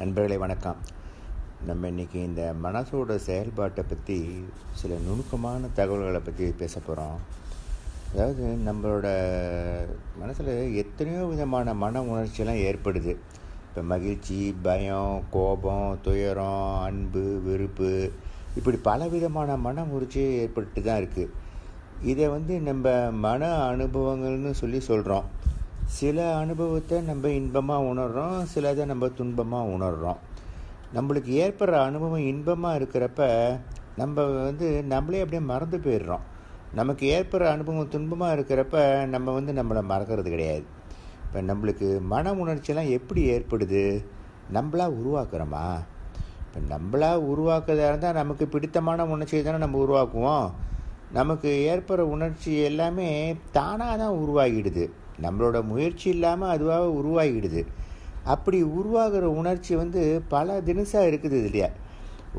நண்பர்களே வணக்கம். நம்ம இன்றைக்கி இந்த மனசோட செயல்பாட்டை பற்றி சில நுணுக்கமான தகவல்களை பற்றி பேச போகிறோம் அதாவது நம்மளோட மனசில் எத்தனையோ விதமான மன உணர்ச்சியெல்லாம் ஏற்படுது. இப்போ மகிழ்ச்சி பயம் கோபம் துயரம் அன்பு வெறுப்பு இப்படி பல விதமான மன உணர்ச்சி ஏற்பட்டு தான் இருக்குது இதை வந்து நம்ம மன அனுபவங்கள்னு சொல்லி சொல்கிறோம் சில அனுபவத்தை நம்ம இன்பமாக உணர்கிறோம் சிலதை நம்ம துன்பமாக உணர்கிறோம் நம்மளுக்கு ஏற்படுற அனுபவம் இன்பமாக இருக்கிறப்ப நம்ம வந்து நம்மளே அப்படியே மறந்து போயிடுறோம். நமக்கு ஏற்படுற அனுபவம் துன்பமாக இருக்கிறப்ப நம்ம வந்து நம்மளை மறக்கிறது கிடையாது. இப்போ நம்மளுக்கு மன உணர்ச்சியெல்லாம் எப்படி ஏற்படுது? நம்மளா உருவாக்குறோமா? இப்போ நம்மளா உருவாக்குறதா இருந்தால் நமக்கு பிடித்தமான உணர்ச்சியை தானே நம்ம உருவாக்குவோம். நமக்கு ஏற்படுற உணர்ச்சி எல்லாமே தானாக தான் உருவாகிடுது. நம்மளோட முயற்சி இல்லாமல் அதுவாக உருவாகிடுது. அப்படி உருவாகிற உணர்ச்சி வந்து பல தினசாக இருக்குது இல்லையா?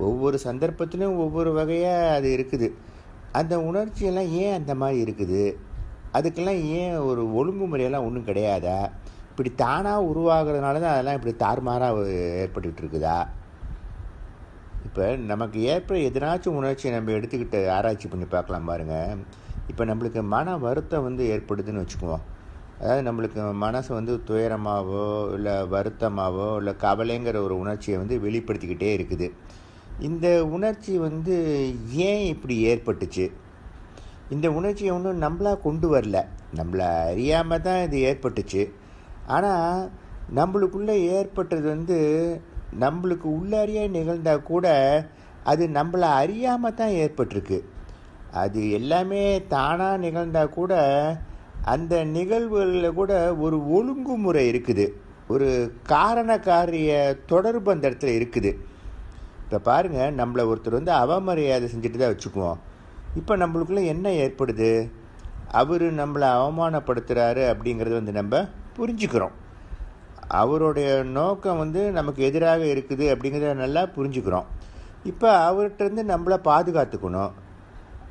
ஒவ்வொரு சந்தர்ப்பத்திலும் ஒவ்வொரு வகையாக அது இருக்குது. அந்த உணர்ச்சியெல்லாம் ஏன் அந்த மாதிரி இருக்குது? அதுக்கெல்லாம் ஏன் ஒரு ஒழுங்குமுறையெல்லாம் ஒன்றும் கிடையாதா? இப்படி தானாக உருவாகிறதுனால தான் அதெல்லாம் இப்படி தாறுமாறாக ஏற்பட்டுக்கிட்டு இருக்குதா? இப்போ நமக்கு ஏற்ப எதனாச்சும் உணர்ச்சியை நம்ம எடுத்துக்கிட்டு ஆராய்ச்சி பண்ணி பார்க்கலாம் பாருங்கள் இப்போ நம்மளுக்கு மன வருத்தம் வந்து ஏற்படுதுன்னு வச்சுக்குவோம். அதாவது நம்மளுக்கு மனசு வந்து துயரமாகவோ இல்லை வருத்தமாகவோ இல்லை கவலைங்கிற ஒரு உணர்ச்சியை வந்து வெளிப்படுத்திக்கிட்டே இருக்குது. இந்த உணர்ச்சி வந்து ஏன் இப்படி ஏற்பட்டுச்சு? இந்த உணர்ச்சியை ஒன்றும் நம்மளாக கொண்டு வரல. நம்மளை அறியாமல் தான் இது ஏற்பட்டுச்சு. ஆனால் நம்மளுக்குள்ளே ஏற்பட்டது வந்து நம்மளுக்கு உள்ளறிய நிகழ்ந்தால் கூட அது நம்மளை அறியாமல் தான் ஏற்பட்டிருக்கு. அது எல்லாமே தானாக நிகழ்ந்தால் கூட அந்த நிகழ்வுகளில் கூட ஒரு ஒழுங்குமுறை இருக்குது. ஒரு காரண காரிய தொடர்பு அந்த இடத்துல இருக்குது. இப்போ பாருங்கள் நம்மளை ஒருத்தர் வந்து அவமரியாதை செஞ்சுட்டு தான் வச்சுக்குவோம். இப்போ நம்மளுக்குள்ளே என்ன ஏற்படுது? அவர் நம்மளை அவமானப்படுத்துகிறாரு அப்படிங்கிறது வந்து நம்ம புரிஞ்சுக்கிறோம். அவருடைய நோக்கம் வந்து நமக்கு எதிராக இருக்குது அப்படிங்கிறத நல்லா புரிஞ்சுக்கிறோம். இப்போ அவர்கிட்டருந்து நம்மளை பாதுகாத்துக்கணும்.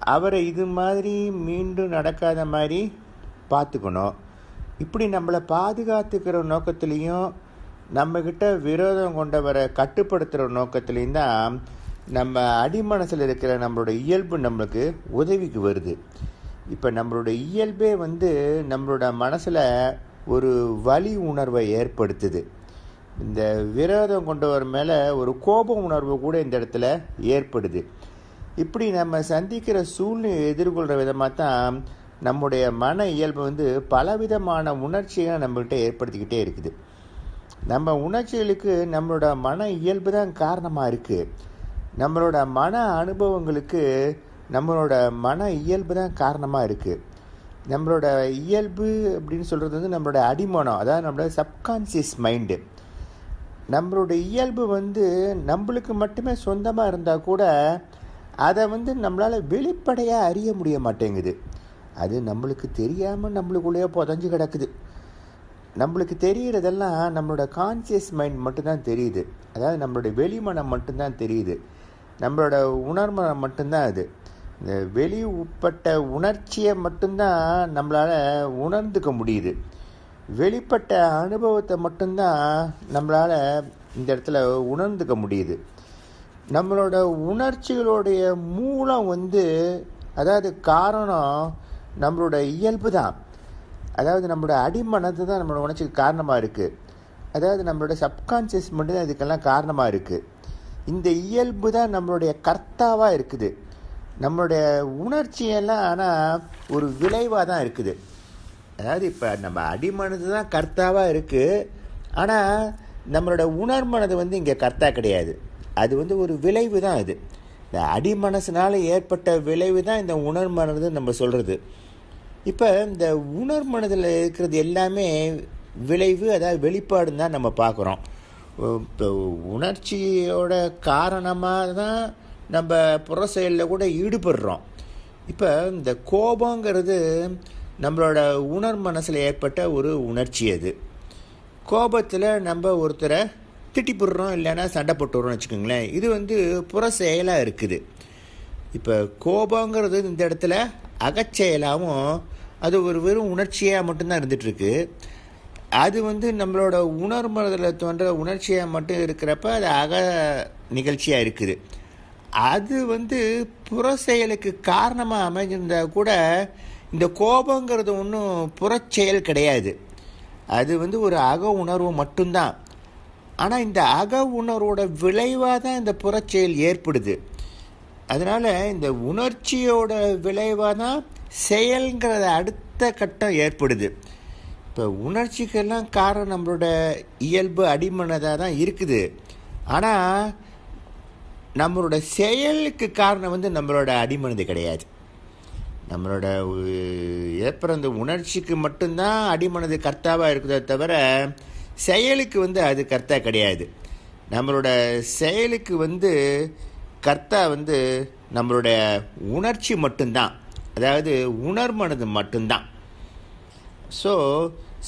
அவரை இது மாதிரி மீண்டும் நடக்காத மாதிரி பார்த்துக்கணும். இப்படி நம்மளை பாதுகாத்துக்கிற நோக்கத்துலேயும் நம்மக்கிட்ட விரோதம் கொண்டவரை கட்டுப்படுத்துகிற நோக்கத்துலேயும் தான் நம்ம அடிமனசில் இருக்கிற நம்மளோட இயல்பு நம்மளுக்கு உதவிக்கு வருது. இப்போ நம்மளோட இயல்பே வந்து நம்மளோட மனசில் ஒரு வலி உணர்வை ஏற்படுத்துது. இந்த விரோதம் கொண்டவர் மேலே ஒரு கோப உணர்வு கூட இந்த இடத்துல ஏற்படுது. இப்படி நம்ம சந்திக்கிற சூழ்நிலை எதிர்கொள்கிற விதமாக தான் நம்முடைய மன இயல்பு வந்து பலவிதமான உணர்ச்சிகளை நம்மகிட்ட ஏற்படுத்திக்கிட்டே இருக்குது. நம்ம உணர்ச்சிகளுக்கு நம்மளோட மன இயல்பு தான் காரணமாக இருக்குது நம்மளோட மன அனுபவங்களுக்கு நம்மளோட மன இயல்பு தான் காரணமாக இருக்குது நம்மளோட இயல்பு அப்படின்னு சொல்கிறது வந்து நம்மளோட அடிமனம் அதாவது நம்மளோட சப்கான்சியஸ் மைண்டு நம்மளோட இயல்பு வந்து நம்மளுக்கு மட்டுமே சொந்தமாக இருந்தால் கூட அதை வந்து நம்மளால் வெளிப்படையாக அறிய முடிய மாட்டேங்குது. அது நம்மளுக்கு தெரியாமல் நம்மளுக்குள்ளேயே புதஞ்சு கிடக்குது. நம்மளுக்கு தெரிகிறதெல்லாம் நம்மளோட கான்சியஸ் மைண்ட் மட்டும்தான் தெரியுது. அதாவது நம்மளோட வெளிமனம் மட்டும்தான் தெரியுது. நம்மளோட உணர்மனம் மட்டும்தான் அது. இந்த வெளி உட்பட்ட உணர்ச்சியை மட்டும்தான் நம்மளால் உணர்ந்துக்க முடியுது. வெளிப்பட்ட அனுபவத்தை மட்டும்தான் நம்மளால் இந்த இடத்துல உணர்ந்துக்க முடியுது. நம்மளோட உணர்ச்சிகளுடைய மூலம் வந்து அதாவது காரணம் நம்மளோட இயல்பு தான். அதாவது நம்மளோட அடிமனது தான் நம்மளோட உணர்ச்சிக்கு காரணமாக இருக்குது அதாவது நம்மளோட சப்கான்சியஸ் மட்டும் தான் இதுக்கெல்லாம் காரணமாக இருக்குது இந்த இயல்பு தான் நம்மளுடைய கர்த்தாவாக இருக்குது. நம்மளுடைய உணர்ச்சியெல்லாம் ஆனால் ஒரு விளைவாக தான் இருக்குது. அதாவது இப்போ நம்ம அடிமனது தான் கர்த்தாவாக இருக்குது ஆனால் நம்மளோட உணர்மனது வந்து இங்கே கர்த்தா கிடையாது. அது வந்து ஒரு விளைவு தான் அது. இந்த அடிமனசுனால ஏற்பட்ட விளைவு தான் இந்த உணர்மனது நம்ம சொல்கிறது இப்போ இந்த உணர்மனதில் இருக்கிறது எல்லாமே விளைவு அதாவது வெளிப்பாடுன்னு தான் நம்ம பார்க்குறோம். இப்போ உணர்ச்சியோட காரணமாக தான் நம்ம புற செயலில் கூட ஈடுபடுறோம். இப்போ இந்த கோபங்கிறது நம்மளோட உணர் மனசில் ஏற்பட்ட ஒரு உணர்ச்சி அது. கோபத்தில் நம்ம ஒருத்தரை திட்டி போடுறோம் இல்லைன்னா சண்டை போட்டுறோம்னு வச்சுக்கோங்களேன். இது வந்து புற செயலாக இருக்குது. இப்போ கோபங்கிறது இந்த இடத்துல அகச்செயலாகவும் அது ஒரு வெறும் உணர்ச்சியாக மட்டும்தான் இருந்துகிட்ருக்கு அது வந்து நம்மளோட உணர்மதில் தோன்ற உணர்ச்சியாக மட்டும் இருக்கிறப்ப அது அக நிகழ்ச்சியாக இருக்குது. அது வந்து புற செயலுக்கு காரணமாக அமைஞ்சிருந்தால் கூட இந்த கோபங்கிறது ஒன்றும் புறச்செயல் கிடையாது. அது வந்து ஒரு அக உணர்வு மட்டும்தான். ஆனால் இந்த அக உணர்வோட விளைவாக தான் இந்த புறச்செயல் ஏற்படுது. அதனால் இந்த உணர்ச்சியோட விளைவாக தான் செயல்ங்கிறத அடுத்த கட்டம் ஏற்படுது. இப்போ உணர்ச்சிக்கெல்லாம் காரணம் நம்மளோட இயல்பு அடிமனதாக தான் இருக்குது. ஆனால் நம்மளோட செயலுக்கு காரணம் வந்து நம்மளோட அடிமனது கிடையாது. நம்மளோட ஏற்படுற அந்த உணர்ச்சிக்கு மட்டும்தான் அடிமனது கர்த்தாவாக இருக்குதே தவிர செயலுக்கு வந்து அது கர்த்தா கிடையாது. நம்மளோட செயலுக்கு வந்து கர்த்தா வந்து நம்மளுடைய உணர்ச்சி மட்டும்தான். அதாவது உணர்மனது மட்டும்தான். So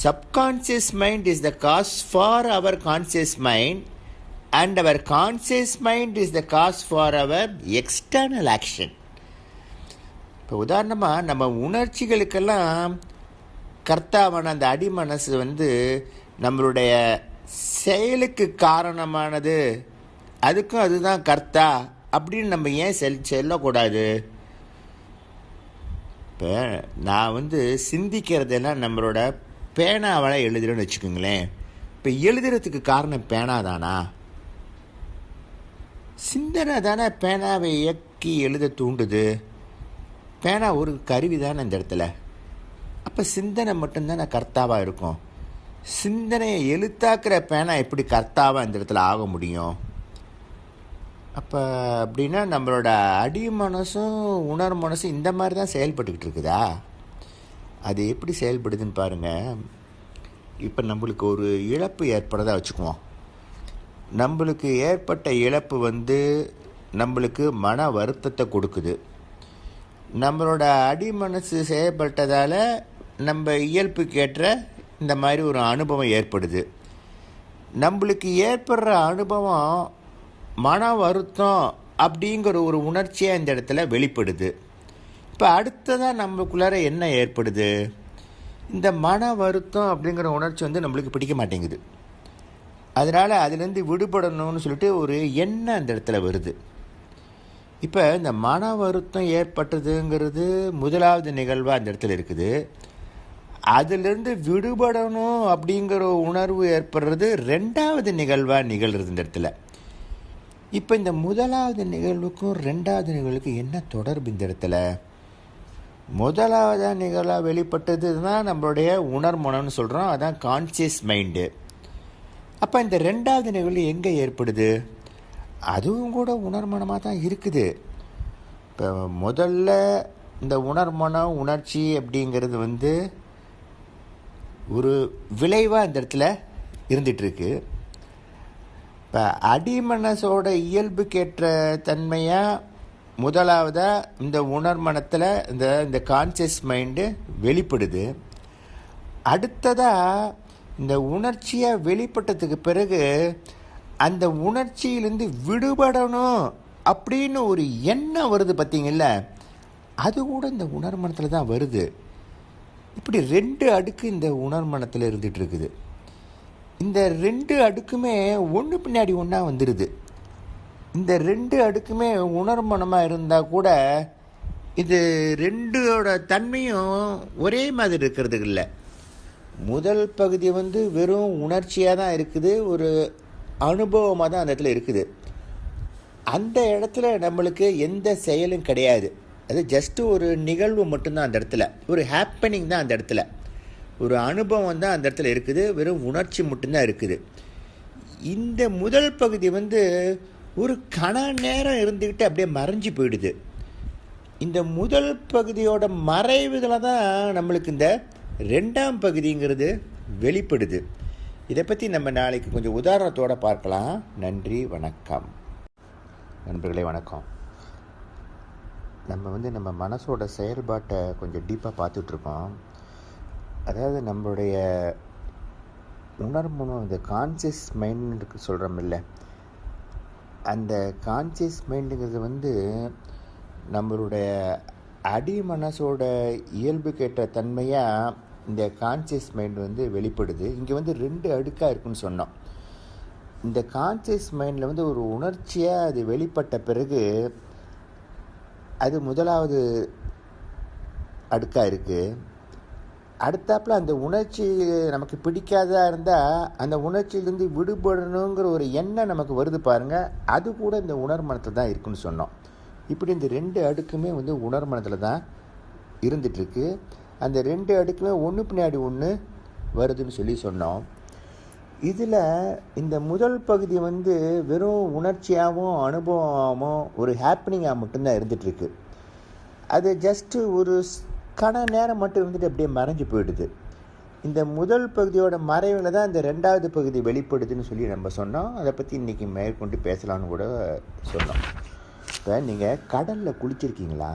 subconscious mind is the cause for our conscious mind and our conscious mind is the cause for our external action இப்போ உதாரணமாக நம்ம உணர்ச்சிகளுக்கெல்லாம் கர்த்தாவான அந்த அடி மனசு வந்து நம்மளுடைய செயலுக்கு காரணமானது அதுக்கும் அதுதான் கர்த்தா அப்படின்னு நம்ம ஏன் செல் செல்லக்கூடாது? இப்போ நான் வந்து சிந்திக்கிறதெல்லாம் நம்மளோட பேனாவால் எழுதுறேன்னு வச்சுக்கோங்களேன். இப்போ எழுதுறதுக்கு காரணம் பேனா தானா? சிந்தனை தானே பேனாவை இயக்கி எழுத தூண்டுது. பேனா ஒரு கருவி தானே இந்த இடத்துல. அப்போ சிந்தனை மட்டும்தானே கர்த்தாவாக இருக்கும். சிந்தனையை எழுத்தாக்குற பேனா எப்படி கர்த்தாவாக இந்த இடத்துல ஆக முடியும்? அப்போ அப்படின்னா நம்மளோட அடி மனசும் உணர் மனசும் இந்த மாதிரி தான் செயல்பட்டுக்கிட்டு இருக்குதா? அது எப்படி செயல்படுதுன்னு பாருங்கள் இப்போ நம்மளுக்கு ஒரு இழப்பு ஏற்படுறதா வச்சுக்குவோம். நம்மளுக்கு ஏற்பட்ட இழப்பு வந்து நம்மளுக்கு மன வருத்தத்தை கொடுக்குது. நம்மளோட அடி மனசு செயல்பட்டதால் நம்ம இயல்புக்கேற்ற இந்த மாதிரி ஒரு அனுபவம் ஏற்படுது. நம்மளுக்கு ஏற்படுற அனுபவம் மன வருத்தம் அப்படிங்கிற ஒரு உணர்ச்சியாக இந்த இடத்துல வெளிப்படுது. இப்போ அடுத்ததாக நம்மளுக்குள்ளார என்ன ஏற்படுது? இந்த மன வருத்தம் அப்படிங்கிற உணர்ச்சி வந்து நம்மளுக்கு பிடிக்க மாட்டேங்குது. அதனால் அதுலேருந்து விடுபடணும்னு சொல்லிட்டு ஒரு எண்ணம் அந்த இடத்துல வருது. இப்போ இந்த மன வருத்தம் ஏற்பட்டதுங்கிறது முதலாவது நிகழ்வாக அந்த இடத்துல இருக்குது. அதுலேருந்து விடுபடணும் அப்படிங்கிற உணர்வு ஏற்படுறது ரெண்டாவது நிகழ்வாக நிகழ்கிறது இந்த இடத்துல. இப்போ இந்த முதலாவது நிகழ்வுக்கும் ரெண்டாவது நிகழ்வுக்கும் என்ன தொடர்பு இந்த இடத்துல? முதலாவது நிகழ்வாக வெளிப்பட்டது தான் நம்மளுடைய உணர்மனம்னு சொல்கிறோம் அதான் கான்சியஸ் மைண்டு அப்போ இந்த ரெண்டாவது நிகழ்வு எங்கே ஏற்படுது? அதுவும் கூட உணர்மனமாக தான் இருக்குது. இப்போ முதல்ல இந்த உணர்மனம் உணர்ச்சி அப்படிங்கிறது வந்து ஒரு விளைவாக இந்த இடத்துல இருந்துகிட்ருக்கு இப்போ அடிமனசோட இயல்புக்கேற்ற தன்மையாக முதலாவதாக இந்த உணர்மனத்தில் இந்த இந்த கான்சியஸ் மைண்டு வெளிப்படுது. அடுத்ததாக இந்த உணர்ச்சியாக வெளிப்பட்டதுக்கு பிறகு அந்த உணர்ச்சியிலேருந்து விடுபடணும் அப்படின்னு ஒரு எண்ணம் வருது பார்த்தீங்கல்ல அது கூட இந்த உணர்மனத்தில் தான் வருது. இப்படி ரெண்டு அடுக்கு இந்த உணர்மனத்தில் இருந்துகிட்டு இருக்குது இந்த ரெண்டு அடுக்குமே ஒன்று பின்னாடி ஒன்றா வந்துடுது இந்த ரெண்டு அடுக்குமே உணர்மனமாக இருந்தால் கூட இது ரெண்டோட தன்மையும் ஒரே மாதிரி இருக்கிறது இல்லை. முதல் பகுதி வந்து வெறும் உணர்ச்சியாக தான் இருக்குது ஒரு அனுபவமாக தான் அந்த இடத்துல இருக்குது. அந்த இடத்துல நம்மளுக்கு எந்த செயலும் கிடையாது. அது ஜஸ்ட்டு ஒரு நிகழ்வு மட்டும்தான் அந்த இடத்துல. ஒரு ஹாப்பனிங் தான் அந்த இடத்துல. ஒரு அனுபவம் தான் அந்த இடத்துல இருக்குது. வெறும் உணர்ச்சி மட்டும்தான் இருக்குது. இந்த முதல் பகுதி வந்து ஒரு கண நேரம் இருந்துக்கிட்டு அப்படியே மறைஞ்சு போயிடுது. இந்த முதல் பகுதியோட மறைவுதில் தான் நம்மளுக்கு இந்த ரெண்டாம் பகுதிங்கிறது வெளிப்படுது. இதை பற்றி நம்ம நாளைக்கு கொஞ்சம் உதாரணத்தோடு பார்க்கலாம். நன்றி வணக்கம். நண்பர்களே வணக்கம். நம்ம வந்து நம்ம மனசோட செயல்பாட்டை கொஞ்சம் டீப்பாக பார்த்துட்ருக்கோம். அதாவது நம்மளுடைய உணர்முனம் இந்த கான்சியஸ் மைண்டுக்கு சொல்கிறோம் இல்லை. அந்த கான்சியஸ் மைண்டுங்கிறது வந்து நம்மளுடைய அடி மனசோட இயல்பு கேட்ட தன்மையாக இந்த கான்சியஸ் மைண்ட் வந்து வெளிப்படுது. இங்கே வந்து ரெண்டு அடுக்காக இருக்குன்னு சொன்னோம். இந்த கான்சியஸ் மைண்டில் வந்து ஒரு உணர்ச்சியாக அது வெளிப்பட்ட பிறகு அது முதலாவது அடுக்காக இருக்குது அடுத்தாப்புல அந்த உணர்ச்சி நமக்கு பிடிக்காதா இருந்தால் அந்த உணர்ச்சியிலேருந்து விடுபடணுங்கிற ஒரு எண்ணம் நமக்கு வருது பாருங்கள் அது கூட இந்த உணர்மனத்தில் தான் இருக்குன்னு சொன்னோம். இப்படி இந்த ரெண்டு அடுக்குமே வந்து உணர்மனத்தில் தான் இருந்துகிட்ருக்கு அந்த ரெண்டு அடுக்குமே ஒன்று பின்னாடி ஒன்று வருதுன்னு சொல்லி சொன்னோம். இதில் இந்த முதல் பகுதி வந்து வெறும் உணர்ச்சியாகவும் அனுபவமாகவும் ஒரு ஹாப்பனிங்காக மட்டும்தான் இருந்துகிட்ருக்கு அது ஜஸ்ட்டு ஒரு கண நேரம் மட்டும் இருந்துட்டு அப்படியே மறைஞ்சு போயிடுது. இந்த முதல் பகுதியோட மறைவில் தான் இந்த ரெண்டாவது பகுதி வெளிப்படுதுன்னு சொல்லி நம்ம சொன்னோம். அதை பற்றி இன்றைக்கி மேற்கொண்டு பேசலாம்னு கூட சொன்னோம். இப்போ நீங்கள் கடலில் குளிச்சிருக்கீங்களா?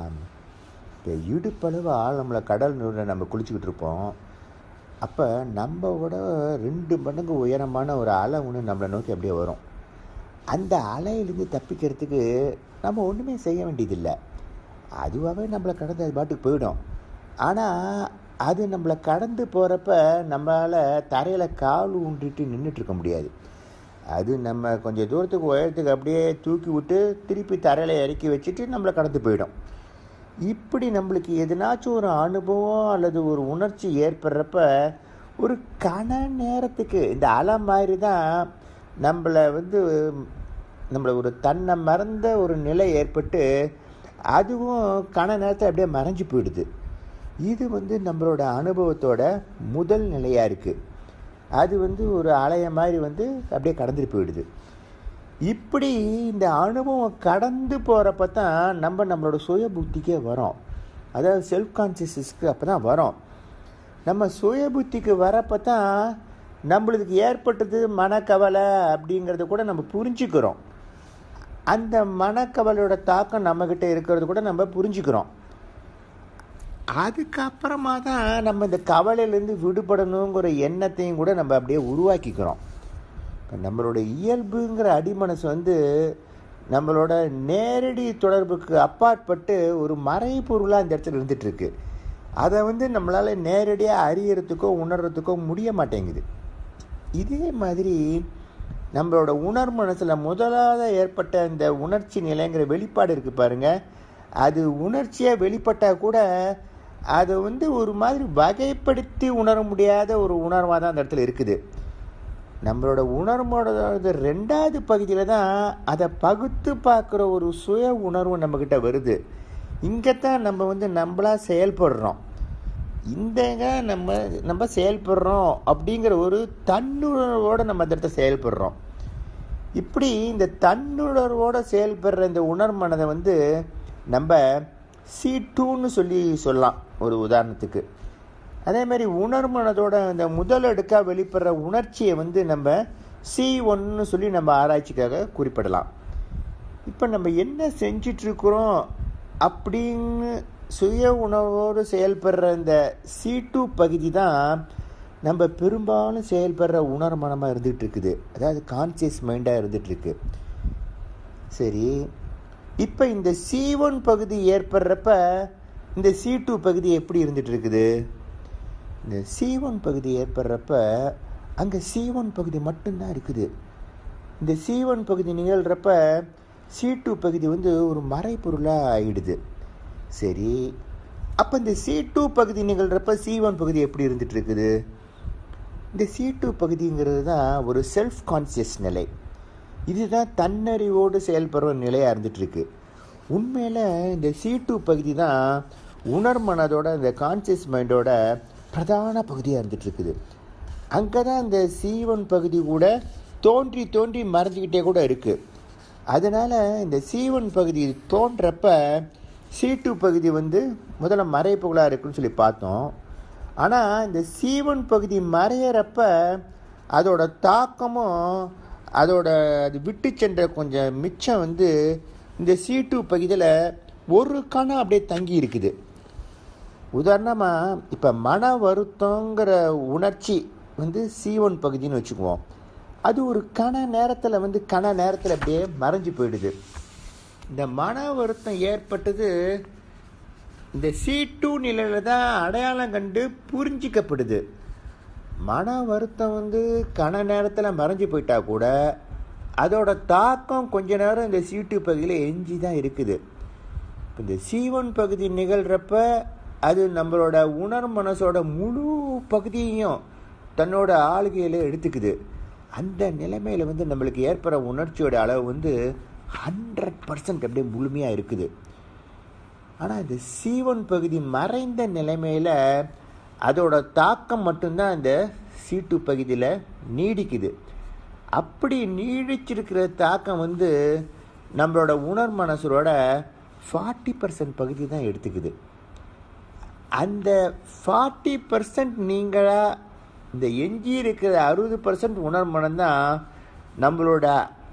இப்போ இடுப்பளவு ஆழமில் கடல் நூலில் நம்ம குளிச்சுக்கிட்டு இருப்போம். அப்போ நம்ம விட ரெண்டு மடங்கு உயரமான ஒரு அலை ஒன்று நம்மளை நோக்கி அப்படியே வரும். அந்த அலையிலேருந்து தப்பிக்கிறதுக்கு நம்ம ஒன்றுமே செய்ய வேண்டியதில்லை. அதுவாகவே நம்மளை கடந்து அது பாட்டுக்கு போயிடும். ஆனால் அது நம்மளை கடந்து போகிறப்ப நம்மளால் தரையில் கால் ஊன்றிட்டு நின்றுட்டுருக்க முடியாது. அது நம்ம கொஞ்சம் தூரத்துக்கு உயரத்துக்கு அப்படியே தூக்கி விட்டு திருப்பி தரையில் இறக்கி வச்சுட்டு நம்மளை கடந்து போயிடும். இப்படி நம்மளுக்கு எதனாச்சும் ஒரு அனுபவம் அல்லது ஒரு உணர்ச்சி ஏற்படுறப்ப ஒரு கண நேரத்துக்கு இந்த அலை மாதிரி தான் நம்மளை வந்து நம்மளை ஒரு தன்னை மறந்த ஒரு நிலை ஏற்பட்டு அதுவும் கண நேரத்தில் அப்படியே மறைஞ்சு போயிடுது. இது வந்து நம்மளோட அனுபவத்தோட முதல் நிலையாக இருக்குது அது வந்து ஒரு அலைய மாதிரி வந்து அப்படியே கடந்துட்டு போயிடுது. இப்படி இந்த அனுபவம் கடந்து போகிறப்ப தான் நம்ம நம்மளோட சுய புத்திக்கே வரோம். அதாவது செல்ஃப் கான்சியஸஸ்க்கு அப்போ தான் வரோம். நம்ம சுய புத்திக்கு வரப்போ தான் நம்மளுக்கு ஏற்பட்டது மனக்கவலை அப்படிங்கிறத கூட நம்ம புரிஞ்சுக்கிறோம். அந்த மனக்கவலையோட தாக்கம் நம்மக்கிட்ட இருக்கிறது கூட நம்ம புரிஞ்சுக்கிறோம். அதுக்கப்புறமா தான் நம்ம இந்த கவலையிலேருந்து விடுபடணுங்கிற எண்ணத்தையும் கூட நம்ம அப்படியே உருவாக்கிக்கிறோம். இப்போ நம்மளோட இயல்புங்கிற அடிமனசு வந்து நம்மளோட நேரடி தொடர்புக்கு அப்பாற்பட்டு ஒரு மறைபொருளாக இந்த இடத்துல இருந்துகிட்ருக்கு அதை வந்து நம்மளால் நேரடியாக அறியறதுக்கோ உணர்கிறதுக்கோ முடிய மாட்டேங்குது. இதே மாதிரி நம்மளோட உணர் மனசில் முதலாவது ஏற்பட்ட இந்த உணர்ச்சி நிலைங்கிற வெளிப்பாடு இருக்குது பாருங்கள் அது உணர்ச்சியாக வெளிப்பட்டால் கூட அதை வந்து ஒரு மாதிரி வகைப்படுத்தி உணர முடியாத ஒரு உணர்வாக தான் அந்த இடத்துல இருக்குது. நம்மளோட உணர்வோட ரெண்டாவது பகுதியில் தான் அதை பகுத்து பார்க்குற ஒரு சுய உணர்வு நம்மக்கிட்ட வருது. இங்கே தான் நம்ம வந்து நம்மளாக செயல்படுறோம். இந்தங்க நம்ம நம்ம செயல்படுறோம் அப்படிங்கிற ஒரு தன்னுணர்வோடு நம்ம அந்த இடத்த செயல்படுறோம். இப்படி இந்த தன்னுணர்வோடு செயல்படுற இந்த உணர்மனதை வந்து நம்ம சி டூன்னு சொல்லி சொல்லலாம். ஒரு உதாரணத்துக்கு. அதே மாதிரி உணர்மனதோட இந்த முதல் அடுக்காக வெளிப்படுற உணர்ச்சியை வந்து நம்ம சி ஒன்னு சொல்லி நம்ம ஆராய்ச்சிக்காக குறிப்பிடலாம். இப்போ நம்ம என்ன செஞ்சிட்ருக்குறோம் அப்படின்னு சுய உணவோடு செயல்படுற இந்த சி டூ பகுதி தான் நம்ம பெரும்பாலும் செயல்படுற உணர்மனமாக இருந்துகிட்டு இருக்குது அதாவது கான்சியஸ் மைண்டாக இருந்துகிட்ருக்கு சரி. இப்போ இந்த சி ஒன் பகுதி ஏற்படுறப்ப இந்த சி டூ பகுதி எப்படி இருந்துட்டு இருக்குது இந்த சி ஒன் பகுதி ஏற்படுறப்ப அங்கே சி ஒன் பகுதி மட்டும்தான் இருக்குது. இந்த சி ஒன் பகுதி நிகழ்கிறப்ப சி டூ பகுதி வந்து ஒரு மறைப்பொருளாக ஆகிடுது சரி அப்போ இந்த சி டூ பகுதி நிகழ்கிறப்ப சி ஒன் பகுதி எப்படி இருந்துட்டு இருக்குது இந்த சி டூ பகுதிங்கிறது தான் ஒரு செல்ஃப் கான்சியஸ் நிலை. இதுதான் தன்னறிவோடு செயல்படுற நிலையாக இருந்துகிட்ருக்கு. உண்மையில் இந்த சி டூ பகுதி தான் உணர்மனதோட இந்த கான்சியஸ் மைண்டோட பிரதான பகுதியாக இருந்துகிட்ருக்குது அங்கே தான் இந்த சீவன் பகுதி கூட தோன்றி தோன்றி மறைஞ்சிக்கிட்டே கூட இருக்குது அதனால் இந்த சீவன் பகுதி தோன்றப்ப சீட்டு டூ பகுதி வந்து முதல்ல மறைப்புகளாக இருக்குன்னு சொல்லி பார்த்தோம். ஆனால் இந்த சீவன் பகுதி மறையிறப்ப அதோட தாக்கமும் அதோட அது விட்டு சென்ற கொஞ்சம் மிச்சம் வந்து இந்த சீட்டு டூ பகுதியில் ஒரு கணம் அப்படியே தங்கி இருக்குது உதாரணமாக இப்போ மன வருத்தங்கிற உணர்ச்சி வந்து சி ஒன் பகுதின்னு வச்சுக்குவோம். அது ஒரு கண நேரத்தில் வந்து கண நேரத்தில் அப்படியே மறைஞ்சு போயிடுது. இந்த மன வருத்தம் ஏற்பட்டது இந்த சி டூ நிலையில் தான் அடையாளம் கண்டு புரிஞ்சிக்கப்படுது. மன வருத்தம் வந்து கன நேரத்தில் மறைஞ்சு போயிட்டா கூட அதோட தாக்கம் கொஞ்ச நேரம் இந்த சி டூ பகுதியில் எஞ்சி தான் இருக்குது. இப்போ இந்த சி ஒன் பகுதி நிகழ்கிறப்ப அது நம்மளோட உணர் மனசோட முழு பகுதியையும் தன்னோட ஆளுகையில் எடுத்துக்குது. அந்த நிலைமையில் வந்து நம்மளுக்கு ஏற்படுற உணர்ச்சியோட அளவு வந்து ஹண்ட்ரட் பர்சன்ட் அப்படியே முழுமையாக இருக்குது. ஆனால் இந்த சீவன் பகுதி மறைந்த நிலைமையில் அதோட தாக்கம் மட்டும்தான் இந்த சீட்டு டூ பகுதியில் நீடிக்குது. அப்படி நீடிச்சிருக்கிற தாக்கம் வந்து நம்மளோட உணர் மனசோட ஃபார்ட்டி பர்சன்ட் பகுதி தான் எடுத்துக்குது. அந்த ஃபார்ட்டி பர்சன்ட் நீங்களாக இந்த எஞ்சி இருக்கிற அறுபது பர்சன்ட் உணர் தான் நம்மளோட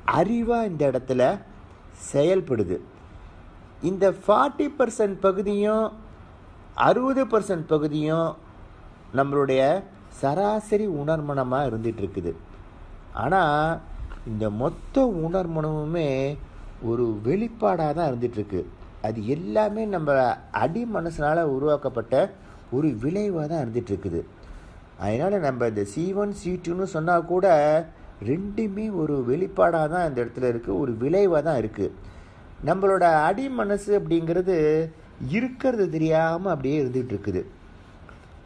அறிவாக இந்த இடத்துல செயல்படுது. இந்த ஃபார்ட்டி பர்சன்ட் பகுதியும் அறுபது பர்சன்ட் பகுதியும் நம்மளுடைய சராசரி உணர்மனமாக இருந்துகிட்ருக்குது. ஆனால் இந்த மொத்த உணர்மனமுமே ஒரு வெளிப்பாடாக தான் இருந்துகிட்ருக்கு. அது எல்லாமே நம்ம அடி மனசனால் உருவாக்கப்பட்ட ஒரு விளைவாக தான் இருந்துகிட்ருக்குது. அதனால் நம்ம இந்த சி ஒன் சி டூன்னு சொன்னால் கூட ரெண்டுமே ஒரு வெளிப்பாடாக தான் இந்த இடத்துல இருக்குது ஒரு விளைவாக தான் இருக்குது நம்மளோட அடி மனசு அப்படிங்கிறது இருக்கிறது தெரியாமல் அப்படியே இருந்துகிட்டு இருக்குது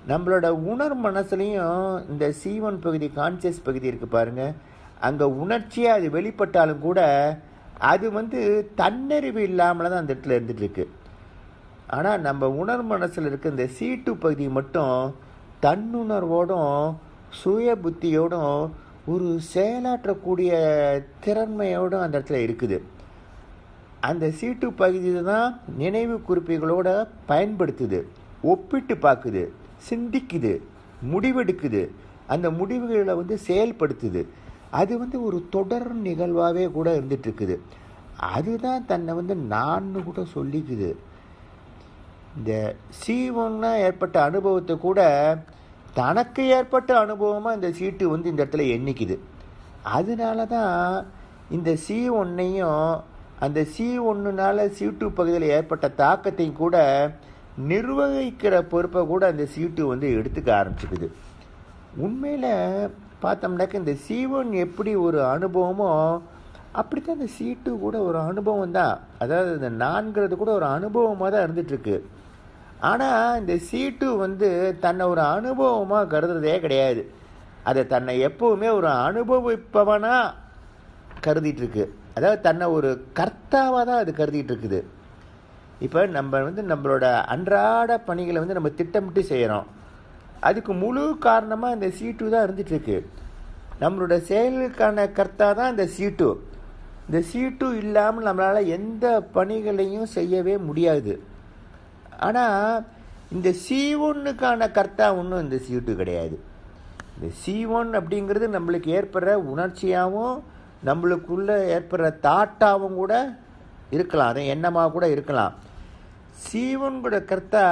நம்மளோட உணர் மனசுலையும் இந்த சி ஒன் பகுதி கான்சியஸ் பகுதி இருக்குது பாருங்கள் அங்கே உணர்ச்சியாக அது வெளிப்பட்டாலும் கூட அது வந்து தன்னறிவு இல்லாமல் தான் அந்த இடத்துல இருந்துட்டு இருக்கு ஆனால் நம்ம உணர் மனசில் இருக்க இந்த சீட்டு பகுதி மட்டும் தன்னுணர்வோடும் சுய புத்தியோடும் ஒரு செயலாற்றக்கூடிய திறன்மையோடும் அந்த இடத்துல இருக்குது. அந்த சீட்டு பகுதி தான் நினைவு குறிப்புகளோட பயன்படுத்துது ஒப்பிட்டு பார்க்குது சிந்திக்குது முடிவெடுக்குது. அந்த முடிவுகளை வந்து செயல்படுத்துது. அது வந்து ஒரு தொடர் நிகழ்வாகவே கூட இருந்துகிட்ருக்குது அதுதான் தன்னை வந்து நான்னு கூட சொல்லிக்குது. இந்த சி ஏற்பட்ட அனுபவத்தை கூட தனக்கு ஏற்பட்ட அனுபவமாக இந்த சீட்டு வந்து இந்த இடத்துல எண்ணிக்குது. அதனால தான் இந்த சி ஒன்னையும் அந்த சி ஒன்றுனால சி டூ பகுதியில் ஏற்பட்ட தாக்கத்தையும் கூட நிர்வகிக்கிற பொறுப்பை கூட அந்த சி டூ வந்து எடுத்துக்க ஆரம்பிச்சுக்குது. உண்மையில் பார்த்தோம்னாக்க இந்த சி ஒன் எப்படி ஒரு அனுபவமோ அப்படி தான் இந்த சி டூ கூட ஒரு அனுபவம் தான். அதாவது இந்த நான்கிறது கூட ஒரு அனுபவமாக தான் இருந்துகிட்ருக்கு ஆனால் இந்த சி டூ வந்து தன்னை ஒரு அனுபவமாக கருதுறதே கிடையாது. அதை தன்னை எப்போவுமே ஒரு அனுபவிப்பவனாக கருதிட்டுருக்கு. அதாவது தன்னை ஒரு கர்த்தாவாக தான் அது கருதிட்டு இருக்குது இப்போ நம்ம வந்து நம்மளோட அன்றாட பணிகளை வந்து நம்ம திட்டமிட்டு செய்கிறோம் அதுக்கு முழு காரணமாக இந்த சீட்டு தான் இருந்துகிட்ருக்கு நம்மளோட செயலுக்கான கர்த்தா தான் இந்த சீட்டு இந்த சீட்டு இல்லாமல் நம்மளால் எந்த பணிகளையும் செய்யவே முடியாது. ஆனால் இந்த சி ஒன்னுக்கான கர்த்தா ஒன்றும் இந்த சீட்டு கிடையாது. இந்த சி ஒன் அப்படிங்கிறது நம்மளுக்கு ஏற்படுற உணர்ச்சியாகவும் நம்மளுக்குள்ளே ஏற்படுற தாட்டாகவும் கூட இருக்கலாம். அதை எண்ணமாக கூட இருக்கலாம். சீவன் கூட கர்த்தா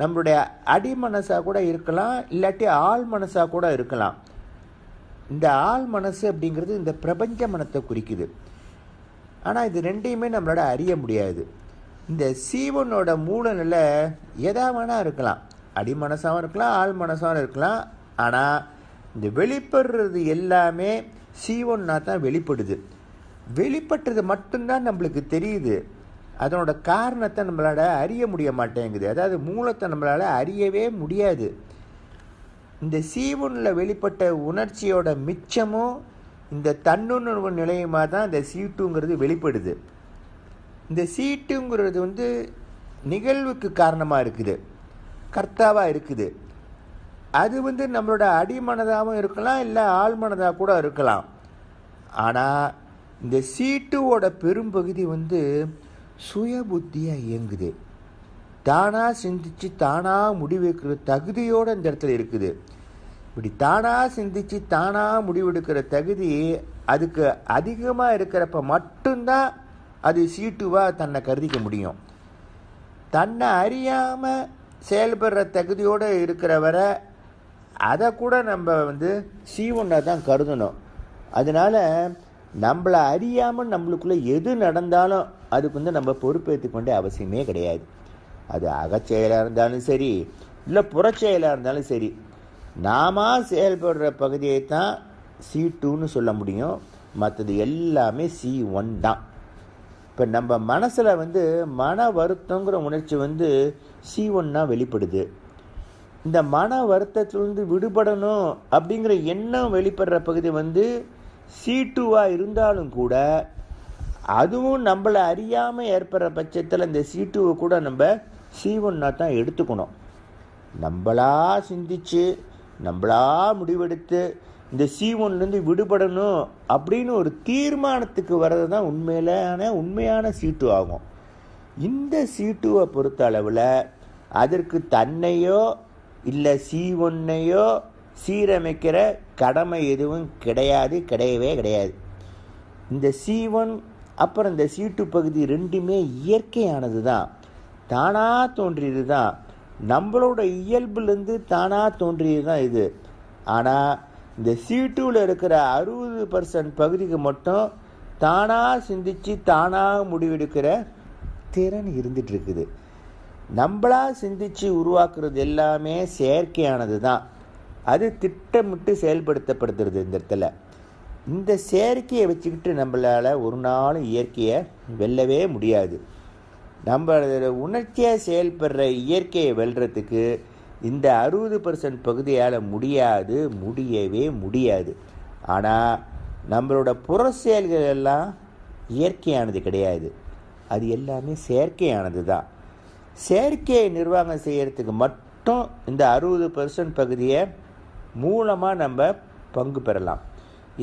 நம்மளுடைய அடி மனசாக கூட இருக்கலாம் இல்லாட்டி ஆள் மனசாக கூட இருக்கலாம். இந்த ஆள் மனசு அப்படிங்கிறது இந்த பிரபஞ்ச மனத்தை குறிக்குது. ஆனால் இது ரெண்டையுமே நம்மளால அறிய முடியாது. இந்த சீவனோட மூலநிலை எதா வேணால் இருக்கலாம். அடி மனசாகவும் இருக்கலாம் ஆள் மனசாகவும் இருக்கலாம். ஆனால் இந்த வெளிப்படுறது எல்லாமே சீவன்னா தான் வெளிப்படுது. வெளிப்பட்டது மட்டும்தான் நம்மளுக்கு தெரியுது. அதனோட காரணத்தை நம்மளால் அறிய முடிய மாட்டேங்குது. அதாவது மூலத்தை நம்மளால் அறியவே முடியாது. இந்த சீவுனில் வெளிப்பட்ட உணர்ச்சியோட மிச்சமும் இந்த தன்னுணர்வு நிலையமாக தான் இந்த சீட்டுங்கிறது வெளிப்படுது. இந்த சீட்டுங்கிறது வந்து நிகழ்வுக்கு காரணமாக இருக்குது. கர்த்தாவாக இருக்குது. அது வந்து நம்மளோட அடிமனதாகவும் இருக்கலாம் இல்லை ஆழ்மனதாக கூட இருக்கலாம். ஆனால் இந்த சீட்டுவோட பெரும்பகுதி வந்து சுய புத்தியாக இயங்குது. தானாக சிந்திச்சு தானாக முடிவெடுக்கிற தகுதியோடு இந்த இடத்துல இருக்குது. இப்படி தானாக சிந்திச்சு தானாக முடிவெடுக்கிற தகுதி அதுக்கு அதிகமாக இருக்கிறப்ப மட்டும்தான் அது சீட்டுவாக தன்னை கருதிக்க முடியும். தன்னை அறியாமல் செயல்படுற தகுதியோடு இருக்கிற வரை அதை கூட நம்ம வந்து சீவனை தான் கருதணும். அதனால் நம்மளை அறியாமல் நம்மளுக்குள்ளே எது நடந்தாலும் அதுக்கு வந்து நம்ம பொறுப்பேற்றுக்க அவசியமே கிடையாது. அது அகச்செயலாக இருந்தாலும் சரி இல்லை புறச்செயலாக இருந்தாலும் சரி நாம செயல்படுற பகுதியை தான் சி டூன்னு சொல்ல முடியும். மற்றது எல்லாமே சி ஒன் தான். இப்போ நம்ம மனசில் வந்து மன வருத்தங்கிற உணர்ச்சி வந்து சி ஒன்னாக வெளிப்படுது. இந்த மன வருத்தத்திலிருந்து விடுபடணும் அப்படிங்கிற எண்ணம் வெளிப்படுற பகுதி வந்து சி டூவாக இருந்தாலும் கூட அதுவும் நம்மளை அறியாமல் ஏற்படுற பட்சத்தில் இந்த சி டூவை கூட நம்ம சி ஒன்னாக தான் எடுத்துக்கணும். நம்மளா சிந்திச்சு நம்மளா முடிவெடுத்து இந்த சி ஒன்லேருந்து விடுபடணும் அப்படின்னு ஒரு தீர்மானத்துக்கு வர்றது தான் உண்மையிலான உண்மையான சீட்டு ஆகும். இந்த சீட்டுவை பொறுத்த அளவில் அதற்கு தன்னையோ இல்லை சி ஒன்னையோ சீரமைக்கிற கடமை எதுவும் கிடையாது கிடையவே கிடையாது. இந்த சி ஒன் அப்புறம் இந்த சீட்டு பகுதி ரெண்டுமே இயற்கையானது தான் தானாக தோன்றியது தான் நம்மளோட இயல்புலேருந்து தானாக தோன்றியது தான் இது. ஆனால் இந்த சீட்டுவில் இருக்கிற அறுபது பர்சன்ட் பகுதிக்கு மட்டும் தானாக சிந்திச்சு தானாக முடிவெடுக்கிற திறன் இருந்துட்டு இருக்குது நம்மளா சிந்திச்சு உருவாக்குறது எல்லாமே செயற்கையானது தான் அது திட்டமிட்டு செயல்படுத்தப்படுத்துறது இந்த இடத்துல. இந்த செயற்கையை வச்சுக்கிட்டு நம்மளால் ஒரு நாளும் இயற்கையை வெல்லவே முடியாது. நம்ம உணர்ச்சியாக செயல்படுற இயற்கையை வெல்றதுக்கு இந்த அறுபது பர்சன்ட் பகுதியால் முடியாது முடியவே முடியாது. ஆனால் நம்மளோட புற செயல்கள் எல்லாம் இயற்கையானது கிடையாது. அது எல்லாமே செயற்கையானது தான். செயற்கையை நிர்வாகம் செய்கிறதுக்கு மட்டும் இந்த அறுபது பர்சன்ட் பகுதியை மூலமாக நம்ம பங்கு பெறலாம்.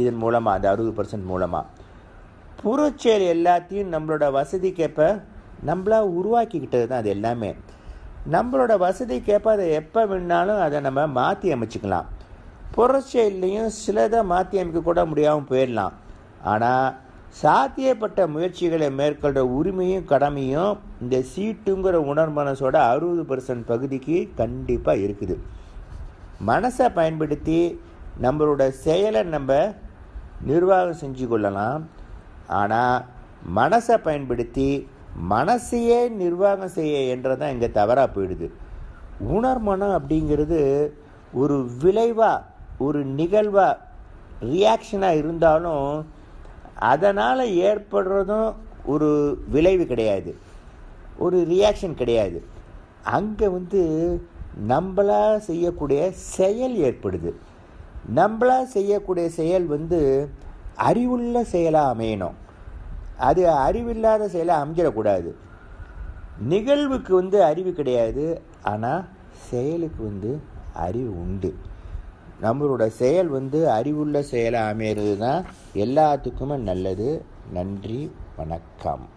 இதன் மூலமாக அந்த அறுபது பர்சன்ட் மூலமாக புறச்செயல் எல்லாத்தையும் நம்மளோட வசதிக்கேற்ப நம்மளா உருவாக்கிக்கிட்டது தான் அது எல்லாமே. நம்மளோட வசதிக்கேற்ப அதை எப்போ வேணாலும் அதை நம்ம மாற்றி அமைச்சுக்கலாம். புறச்செயல்லையும் சிலதை மாற்றி அமைக்க கூட முடியாமல் போயிடலாம். ஆனால் சாத்தியப்பட்ட முயற்சிகளை மேற்கொள்கிற உரிமையும் கடமையும் இந்த சீட்டுங்கிற உணர் மனசோட அறுபது பர்சன்ட் பகுதிக்கு கண்டிப்பாக இருக்குது. மனசை பயன்படுத்தி நம்மளோட செயலை நம்ம நிர்வாகம் செஞ்சு கொள்ளலாம். ஆனால் மனசை பயன்படுத்தி மனசையே நிர்வாகம் செய்ய என்றதான் இங்கே தவறாக போயிடுது. உணர்மனம் அப்படிங்கிறது ஒரு விளைவாக ஒரு நிகழ்வாக ரியாக்ஷனாக இருந்தாலும் அதனால் ஏற்படுறதும் ஒரு விளைவு கிடையாது. ஒரு ரியாக்ஷன் கிடையாது. அங்கே வந்து நம்மளாக செய்யக்கூடிய செயல் ஏற்படுது. நம்மளா செய்யக்கூடிய செயல் வந்து அறிவுள்ள செயலாக அமையணும். அது அறிவில்லாத செயலாக அமைஞ்சிடக்கூடாது. நிகழ்வுக்கு வந்து அறிவு கிடையாது ஆனால் செயலுக்கு வந்து அறிவு உண்டு. நம்மளோட செயல் வந்து அறிவுள்ள செயலாக அமையிறது தான் எல்லாத்துக்குமே நல்லது. நன்றி வணக்கம்.